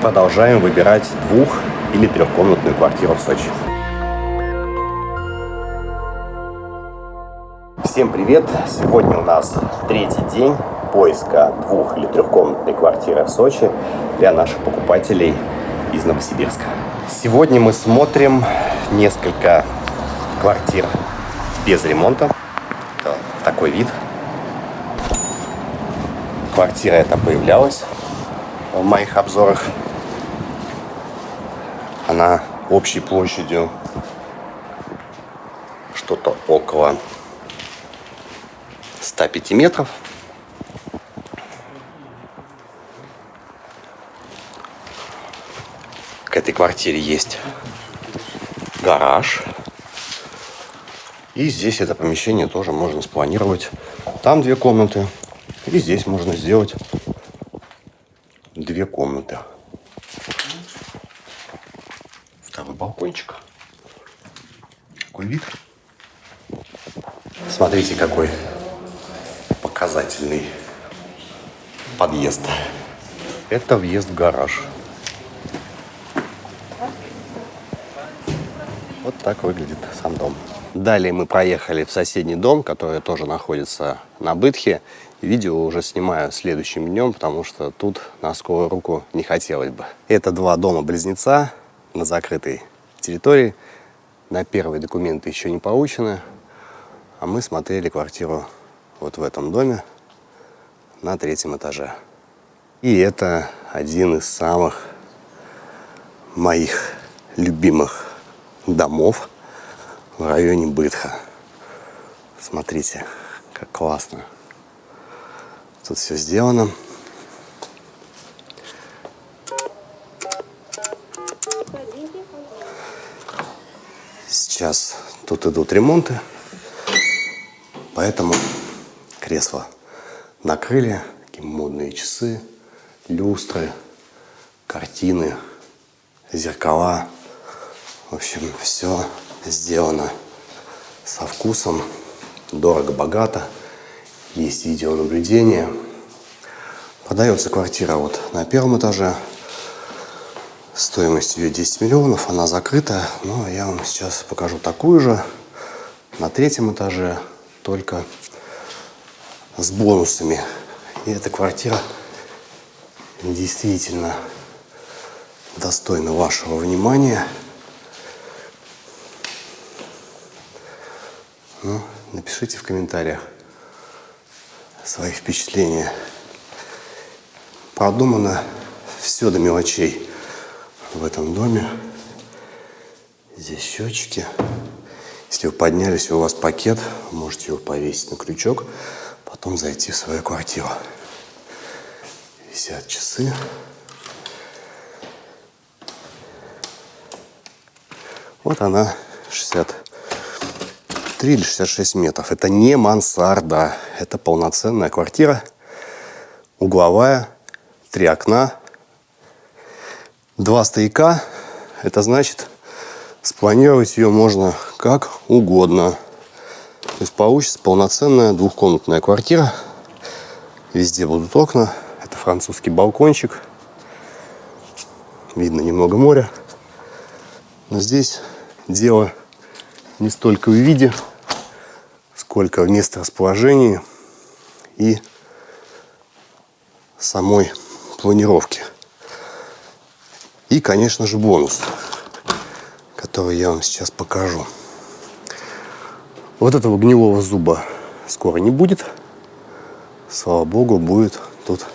Продолжаем выбирать двух- или трехкомнатную квартиру в Сочи. Всем привет! Сегодня у нас третий день поиска двух- или трехкомнатной квартиры в Сочи для наших покупателей из Новосибирска. Сегодня мы смотрим несколько квартир без ремонта. Такой вид. Квартира эта появлялась в моих обзорах. Она общей площадью что-то около 105 метров. К этой квартире есть гараж. И здесь это помещение тоже можно спланировать. Там две комнаты. И здесь можно сделать две комнаты. Второй балкончик. Какой вид. Смотрите, какой показательный подъезд. Это въезд в гараж. Вот так выглядит сам дом. Далее мы проехали в соседний дом, который тоже находится на Бытхе. Видео уже снимаю следующим днем, потому что тут на скорую руку не хотелось бы. Это два дома-близнеца на закрытой территории. На первые документы еще не получены. А мы смотрели квартиру вот в этом доме на третьем этаже. И это один из самых моих любимых домов в районе Бытха. Смотрите, как классно. Тут все сделано. Сейчас тут идут ремонты, поэтому кресла накрыли, такие модные часы, люстры, картины, зеркала. В общем, все сделано со вкусом, дорого-богато. Есть видеонаблюдение. Продается квартира вот на первом этаже. Стоимость ее 10 миллионов, она закрыта. Но я вам сейчас покажу такую же на третьем этаже, только с бонусами. И эта квартира действительно достойна вашего внимания. Ну, напишите в комментариях свои впечатления. Продумано все до мелочей в этом доме. Здесь счетчики. Если вы поднялись, у вас пакет, можете его повесить на крючок, потом зайти в свою квартиру. Висят часы. Вот она, 63 или 66 метров. Это не мансарда, это полноценная квартира. Угловая, три окна, два стояка. Это значит, спланировать ее можно как угодно. То есть получится полноценная двухкомнатная квартира. Везде будут окна. Это французский балкончик. Видно немного моря. Но здесь дело не столько в виде, сколько в месторасположении и самой планировки. И, конечно же, бонус, который я вам сейчас покажу. Вот этого гнилого зуба скоро не будет. Слава богу, будет тут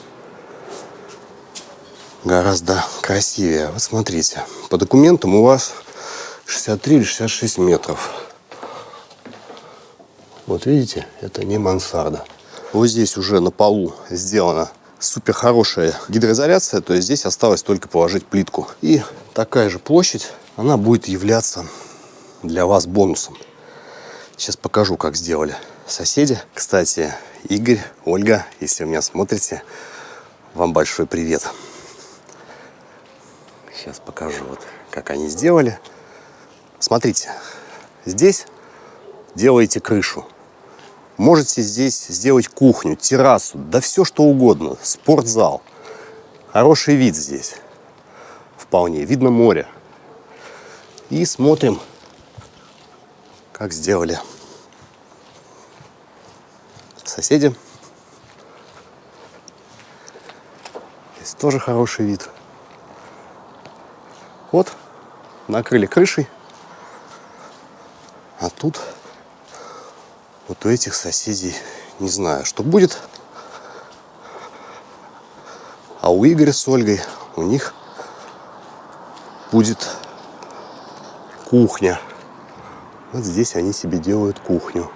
гораздо красивее. Вот смотрите, по документам у вас 63 или 66 метров. Вот видите, это не мансарда. Вот здесь уже на полу сделана супер хорошая гидроизоляция, то есть здесь осталось только положить плитку. И такая же площадь, она будет являться для вас бонусом. Сейчас покажу, как сделали соседи. Кстати, Игорь, Ольга, если вы меня смотрите, вам большой привет. Сейчас покажу, вот, как они сделали. Смотрите, здесь делаете крышу. Можете здесь сделать кухню, террасу, да все что угодно, спортзал. Хороший вид здесь. вполне. Видно море. И смотрим, как сделали соседи. Здесь тоже хороший вид. Вот, накрыли крышей. А тут вот у этих соседей не знаю, что будет. А у Игоря с Ольгой у них будет кухня. Вот здесь они себе делают кухню.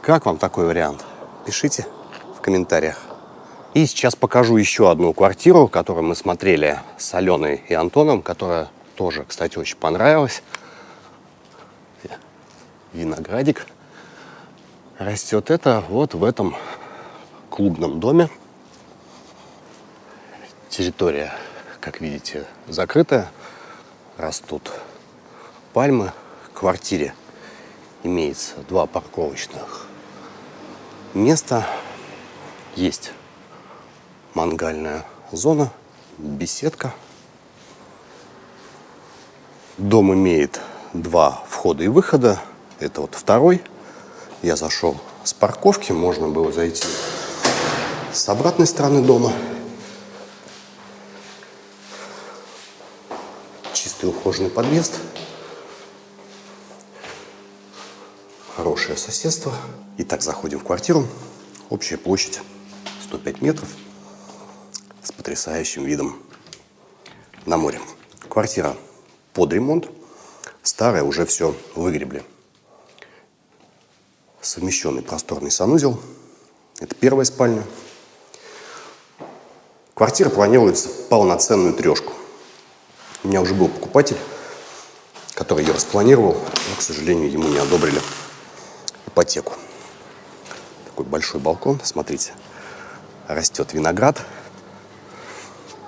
Как вам такой вариант? Пишите в комментариях. И сейчас покажу еще одну квартиру, которую мы смотрели с Аленой и Антоном, которая тоже, кстати, очень понравилась. Виноградик растет это вот в этом клубном доме. Территория, как видите, закрытая. Растут пальмы. В квартире имеется два парковочных места. Есть мангальная зона, беседка. Дом имеет два входа и выхода. Это вот второй я зашел с парковки, можно было зайти с обратной стороны дома. Чистый ухоженный подъезд. Хорошее соседство. Итак, заходим в квартиру. Общая площадь 105 метров с потрясающим видом на море. Квартира под ремонт. Старая, уже все выгребли совмещенный просторный санузел. Это первая спальня. Квартира планируется в полноценную трешку. У меня уже был покупатель, который ее распланировал, но, к сожалению, ему не одобрили ипотеку. Такой большой балкон, смотрите, растет виноград.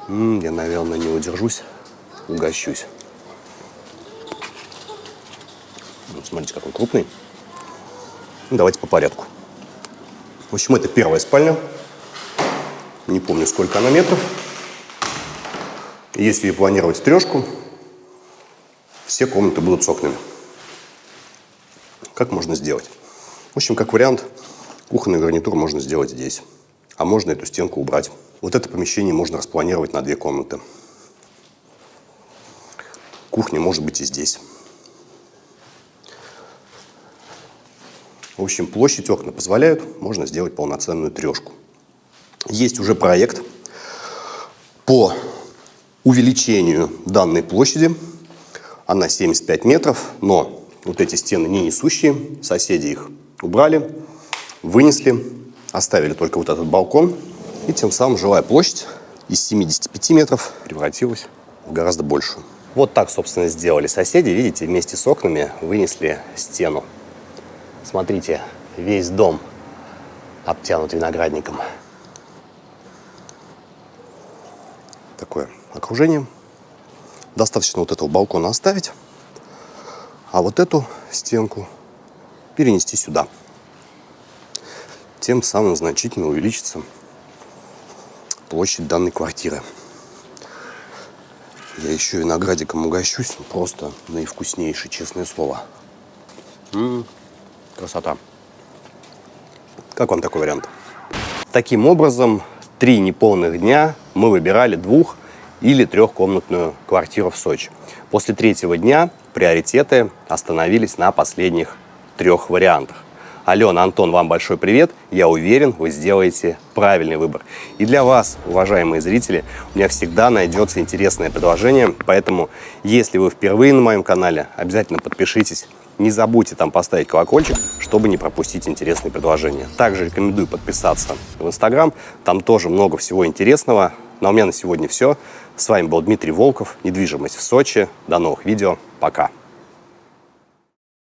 М -м, я, наверное, не удержусь, угощусь. Смотрите, какой крупный. Ну, давайте по порядку. В общем, это первая спальня. Не помню, сколько она метров. Если планировать трешку, все комнаты будут с окнами. Как можно сделать? В общем, как вариант, кухонный гарнитур можно сделать здесь. А можно эту стенку убрать. Вот это помещение можно распланировать на две комнаты. Кухня может быть и здесь. В общем, площадь окна позволяют, можно сделать полноценную трешку. Есть уже проект по увеличению данной площади. Она 75 метров, но вот эти стены не несущие, соседи их убрали, вынесли, оставили только вот этот балкон. И тем самым жилая площадь из 75 метров превратилась в гораздо большую. Вот так, собственно, сделали соседи. Видите, вместе с окнами вынесли стену. Смотрите, весь дом обтянут виноградником. Такое окружение. Достаточно вот этого балкона оставить, а вот эту стенку перенести сюда. Тем самым значительно увеличится площадь данной квартиры. Я еще виноградиком угощусь, просто наивкуснейший, честное слово. М -м. Красота. Как вам такой вариант? Таким образом, три неполных дня мы выбирали двух- или трехкомнатную квартиру в Сочи. После третьего дня приоритеты остановились на последних трех вариантах. Алена, Антон, вам большой привет. Я уверен, вы сделаете правильный выбор. И для вас, уважаемые зрители, у меня всегда найдется интересное предложение. Поэтому, если вы впервые на моем канале, обязательно подпишитесь не забудьте там поставить колокольчик, чтобы не пропустить интересные предложения. Также рекомендую подписаться в Инстаграм, там тоже много всего интересного. Ну а у меня на сегодня все. С вами был Дмитрий Волков, недвижимость в Сочи. До новых видео, пока!